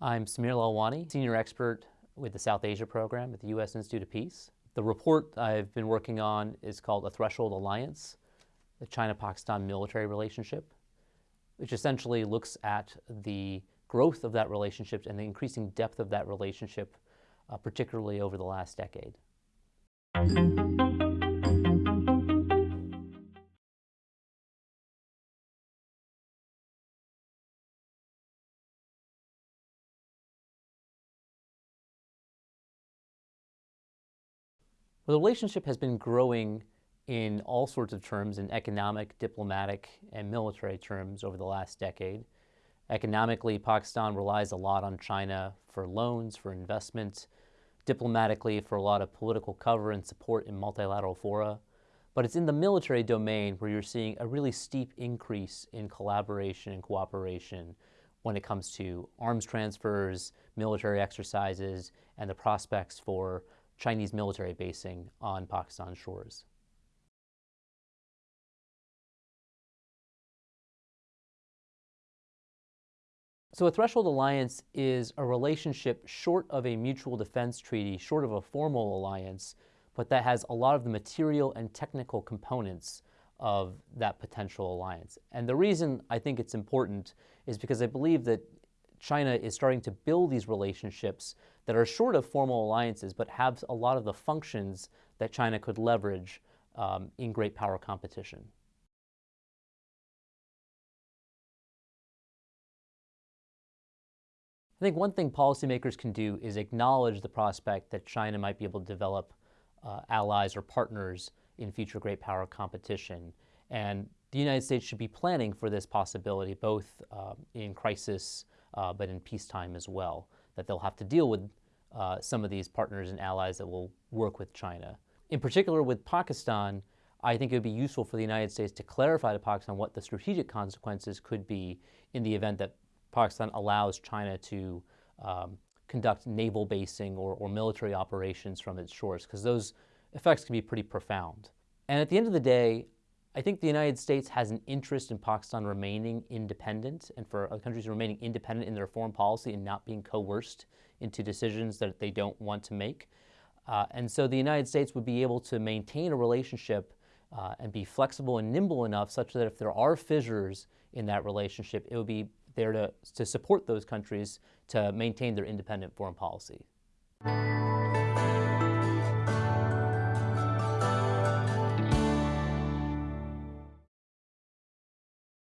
I'm Sameer Lalwani, Senior Expert with the South Asia Program at the U.S. Institute of Peace. The report I've been working on is called A Threshold Alliance, the China-Pakistan military relationship, which essentially looks at the growth of that relationship and the increasing depth of that relationship, uh, particularly over the last decade. Well, the relationship has been growing in all sorts of terms, in economic, diplomatic, and military terms over the last decade. Economically, Pakistan relies a lot on China for loans, for investment, diplomatically for a lot of political cover and support in multilateral fora. But it's in the military domain where you're seeing a really steep increase in collaboration and cooperation when it comes to arms transfers, military exercises, and the prospects for Chinese military basing on Pakistan shores. So a threshold alliance is a relationship short of a mutual defense treaty, short of a formal alliance, but that has a lot of the material and technical components of that potential alliance. And the reason I think it's important is because I believe that China is starting to build these relationships that are short of formal alliances, but have a lot of the functions that China could leverage um, in great power competition. I think one thing policymakers can do is acknowledge the prospect that China might be able to develop uh, allies or partners in future great power competition. And the United States should be planning for this possibility, both uh, in crisis uh, but in peacetime as well, that they'll have to deal with uh, some of these partners and allies that will work with China. In particular with Pakistan, I think it would be useful for the United States to clarify to Pakistan what the strategic consequences could be in the event that Pakistan allows China to um, conduct naval basing or, or military operations from its shores, because those effects can be pretty profound. And at the end of the day, I think the United States has an interest in Pakistan remaining independent and for other countries remaining independent in their foreign policy and not being coerced into decisions that they don't want to make. Uh, and so the United States would be able to maintain a relationship uh, and be flexible and nimble enough such that if there are fissures in that relationship, it would be there to, to support those countries to maintain their independent foreign policy.